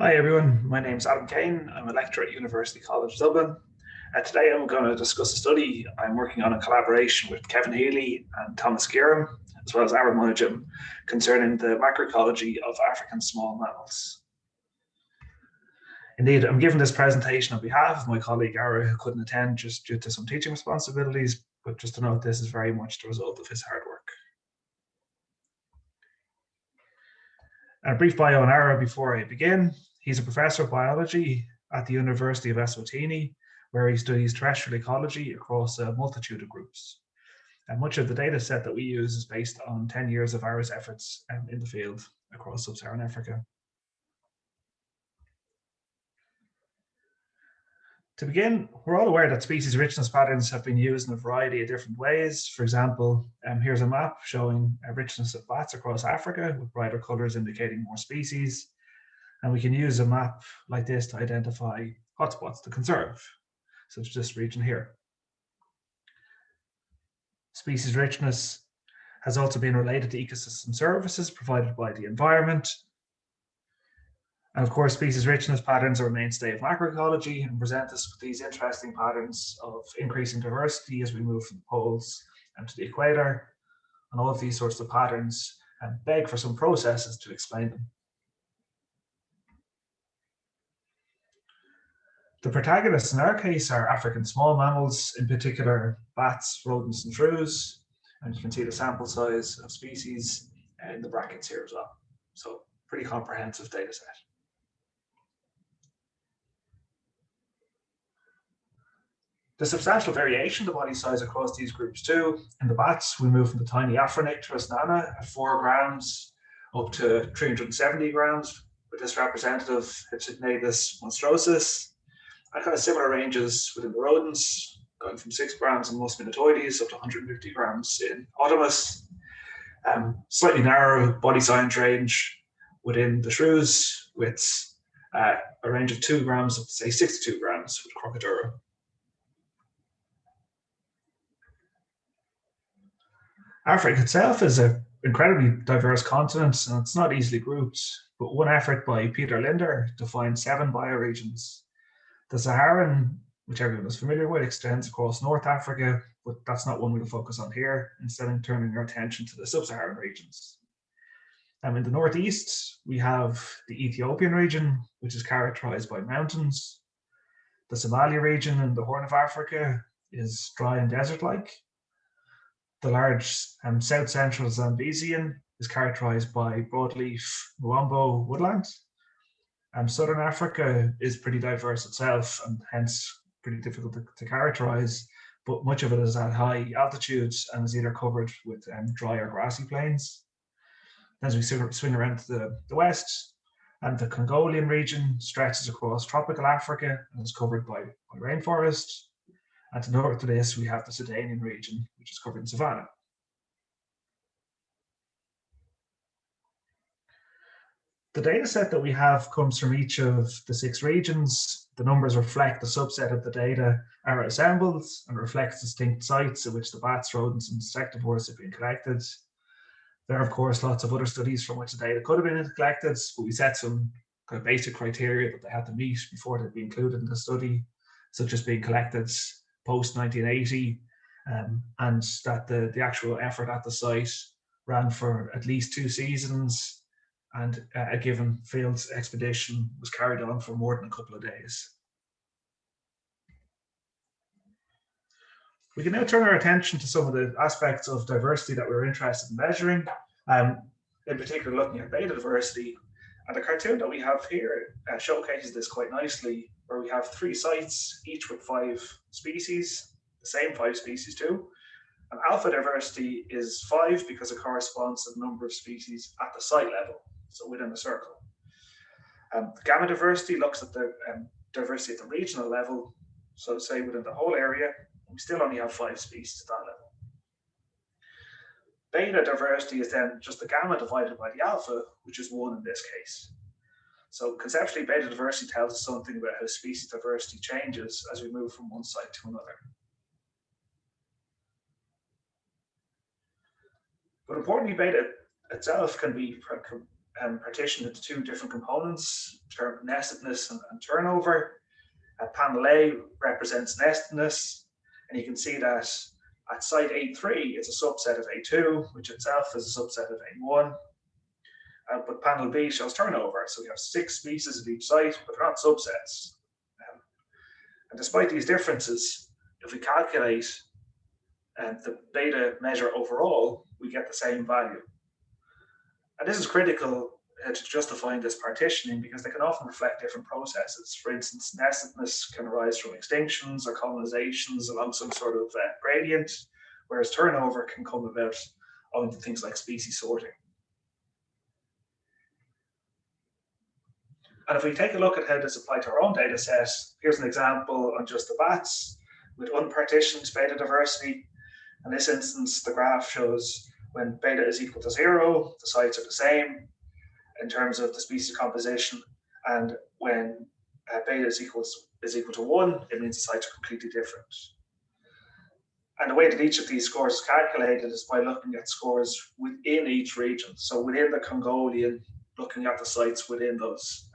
Hi everyone, my name is Adam Kane. I'm a lecturer at University College Dublin. Uh, today I'm going to discuss a study I'm working on in collaboration with Kevin Healy and Thomas Guillerme, as well as Ara Monadjem, concerning the macroecology of African small mammals. Indeed, I'm giving this presentation on behalf of my colleague Ara, who couldn't attend just due to some teaching responsibilities, but just to note this is very much the result of his hard work. A brief bio on Ara before I begin. He's a professor of biology at the University of Eswatini, where he studies terrestrial ecology across a multitude of groups. And much of the data set that we use is based on 10 years of Ara's efforts um, in the field across sub-Saharan Africa. To begin, we're all aware that species richness patterns have been used in a variety of different ways. For example, um, here's a map showing a richness of bats across Africa with brighter colors indicating more species. And we can use a map like this to identify hotspots to conserve, such as this region here. Species richness has also been related to ecosystem services provided by the environment, and of course, species richness patterns are a mainstay of macroecology and present us with these interesting patterns of increasing diversity as we move from the poles and to the equator. And all of these sorts of patterns and beg for some processes to explain them. The protagonists in our case are African small mammals, in particular bats, rodents and shrews. And you can see the sample size of species in the brackets here as well. So pretty comprehensive data set. There's substantial variation in the body size across these groups too. In the bats, we move from the tiny Afronycteris nana at four grams up to 370 grams with this representative Hypsignathus monstrosus. And kind of similar ranges within the rodents, going from six grams in Mus minutoides up to 150 grams in Otomys. Um, slightly narrower body size range within the shrews with uh, a range of two grams up to say 62 grams with Crocidura. Africa itself is an incredibly diverse continent and it's not easily grouped, but one effort by Peter Linder defined seven bioregions. The Saharan, which everyone is familiar with, extends across North Africa, but that's not one we'll focus on here, instead turning our attention to the sub-Saharan regions. Um, in the northeast, we have the Ethiopian region, which is characterized by mountains. The Somalia region in the Horn of Africa is dry and desert-like, the large um, south central Zambezian is characterized by broadleaf miombo woodland. Um, Southern Africa is pretty diverse itself and hence pretty difficult to, to characterize, but much of it is at high altitudes and is either covered with um, dry or grassy plains. As we swing around to the, the west, and the Congolian region stretches across tropical Africa and is covered by, by rainforest. And to north of this, we have the Sudanian region, which is covered in savanna. The data set that we have comes from each of the six regions. The numbers reflect the subset of the data are assembled and reflects distinct sites at which the bats, rodents, and insectivores have been collected. There are, of course, lots of other studies from which the data could have been collected, but we set some kind of basic criteria that they had to meet before they'd be included in the study, such as being collected post 1980 um, and that the, the actual effort at the site ran for at least two seasons and a given field expedition was carried on for more than a couple of days. We can now turn our attention to some of the aspects of diversity that we're interested in measuring, um, in particular looking at beta diversity. And the cartoon that we have here uh, showcases this quite nicely where we have three sites, each with five species, the same five species too. And alpha diversity is five because it corresponds to the number of species at the site level, so within a circle. Um, gamma diversity looks at the um, diversity at the regional level, so say within the whole area, we still only have five species at that level. Beta diversity is then just the gamma divided by the alpha, which is one in this case. So conceptually, beta diversity tells us something about how species diversity changes as we move from one site to another. But importantly, beta itself can be um, partitioned into two different components, term nestedness and, and turnover. Uh, panel A represents nestedness, and you can see that at site A3, it's a subset of A2, which itself is a subset of A1. Uh, but panel B shows turnover, so we have six species at each site, but they're not subsets. Um, and despite these differences, if we calculate uh, the beta measure overall, we get the same value. And this is critical uh, to justifying this partitioning because they can often reflect different processes. For instance, nestedness can arise from extinctions or colonizations along some sort of uh, gradient, whereas turnover can come about owing to things like species sorting. And if we take a look at how this applied to our own data set, here's an example on just the bats with unpartitioned beta diversity. In this instance, the graph shows when beta is equal to zero, the sites are the same in terms of the species composition. And when uh, beta is equal, is equal to one, it means the sites are completely different. And the way that each of these scores is calculated is by looking at scores within each region. So within the Congolian, looking at the sites within those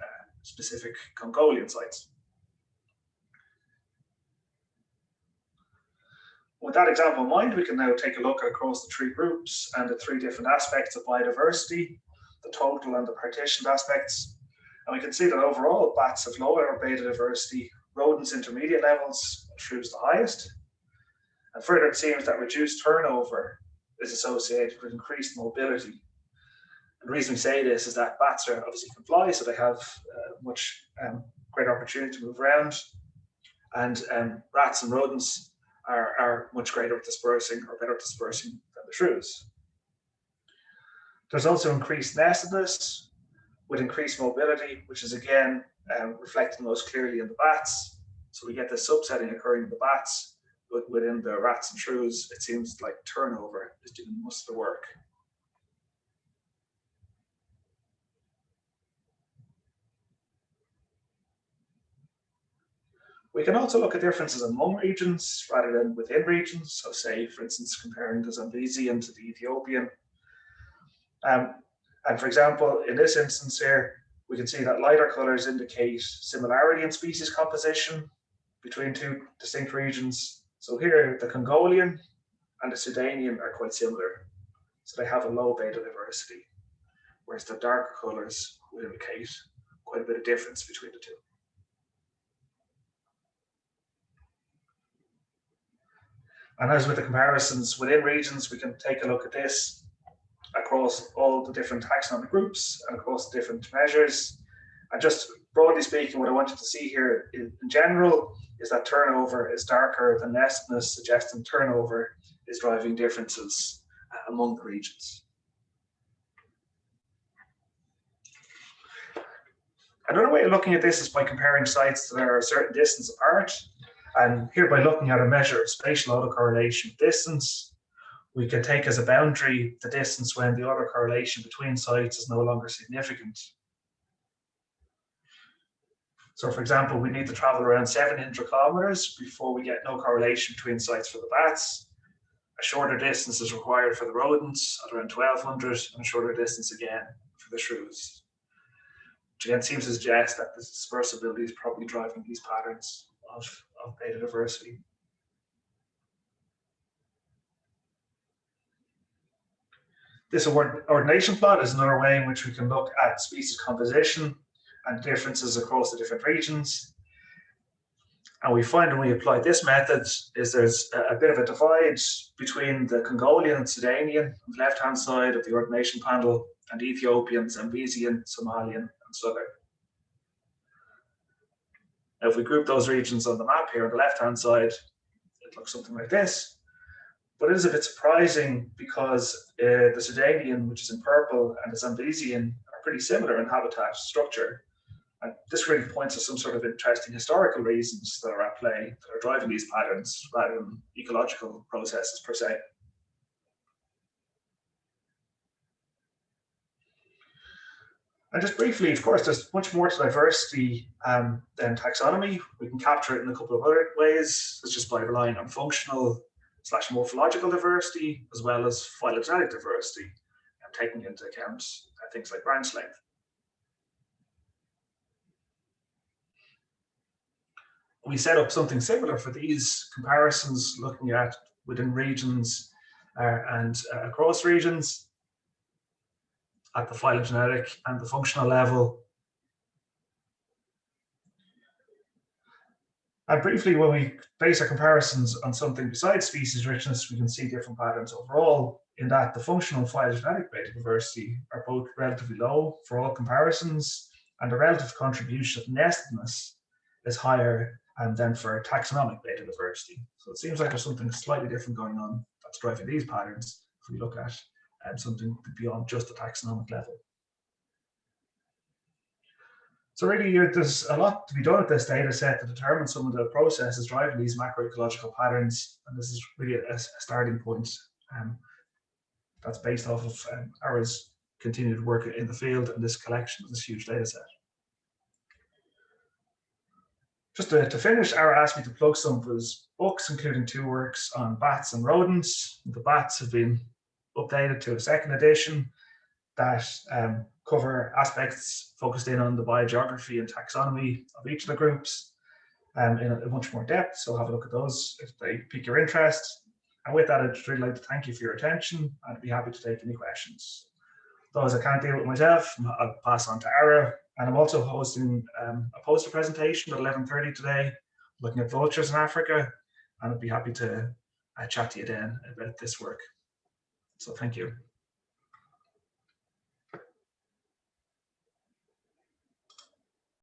specific Congolian sites. With that example in mind, we can now take a look across the three groups and the three different aspects of biodiversity, the total and the partitioned aspects. And we can see that overall bats have lower beta diversity, rodents intermediate levels, and shrews the highest. And further, it seems that reduced turnover is associated with increased mobility the reason we say this is that bats are obviously can fly, so they have uh, much um, greater opportunity to move around. And um, rats and rodents are, are much greater at dispersing or better at dispersing than the shrews. There's also increased nestedness with increased mobility, which is again um, reflected most clearly in the bats. So we get this subsetting occurring in the bats, but within the rats and shrews, it seems like turnover is doing most of the work. We can also look at differences among regions rather than within regions. So say, for instance, comparing the Zambezian to the Ethiopian. Um, and for example, in this instance here, we can see that lighter colors indicate similarity in species composition between two distinct regions. So here, the Congolian and the Sudanian are quite similar. So they have a low beta diversity, whereas the darker colors would indicate quite a bit of difference between the two. And as with the comparisons within regions, we can take a look at this across all the different taxonomic groups and across the different measures. And just broadly speaking, what I wanted to see here in, in general is that turnover is darker than nestedness, suggesting turnover is driving differences uh, among the regions. Another way of looking at this is by comparing sites that are a certain distance apart. And here by looking at a measure of spatial autocorrelation distance, we can take as a boundary the distance when the autocorrelation between sites is no longer significant. So for example, we need to travel around 700 kilometers before we get no correlation between sites for the bats. A shorter distance is required for the rodents at around 1200 and a shorter distance again for the shrews. Which again seems to suggest that the dispersibility is probably driving these patterns of, of beta diversity. This ordination plot is another way in which we can look at species composition and differences across the different regions. And we find when we apply this method is there's a, bit of a divide between the Congolian and Sudanian on the left-hand side of the ordination panel and Ethiopian, Zambezian, Somalian, and Southern. Now, if we group those regions on the map here on the left-hand side, it looks something like this. But it is a bit surprising because uh, the Sudanian, which is in purple, and the Zambezian are pretty similar in habitat structure. And this really points to some sort of interesting historical reasons that are at play that are driving these patterns rather than ecological processes per se. And just briefly, of course, there's much more to diversity um, than taxonomy. We can capture it in a couple of other ways, such as by relying on functional slash morphological diversity, as well as phylogenetic diversity, and taking into account things like branch length. We set up something similar for these comparisons, looking at within regions uh, and uh, across regions at the phylogenetic and the functional level. And briefly, when we base our comparisons on something besides species richness, we can see different patterns overall in that the functional phylogenetic beta diversity are both relatively low for all comparisons, and the relative contribution of nestedness is higher and then for taxonomic beta diversity. So it seems like there's something slightly different going on that's driving these patterns if we look at um, something beyond just the taxonomic level. So really, there's a lot to be done with this data set to determine some of the processes driving these macroecological patterns. And this is really a, a starting point um, that's based off of um, Ara's continued work in the field and this collection of this huge data set. Just to, to finish, Ara asked me to plug some of his books, including two works on bats and rodents. The bats have been updated to a second edition that um, cover aspects focused in on the biogeography and taxonomy of each of the groups um, in a, much more depth. So have a look at those if they pique your interest. And with that, I'd really like to thank you for your attention and I'd be happy to take any questions. Those I can't deal with myself, I'll pass on to Ara. And I'm also hosting um, a poster presentation at 11.30 today, looking at vultures in Africa. And I'd be happy to uh, chat to you then about this work. So thank you.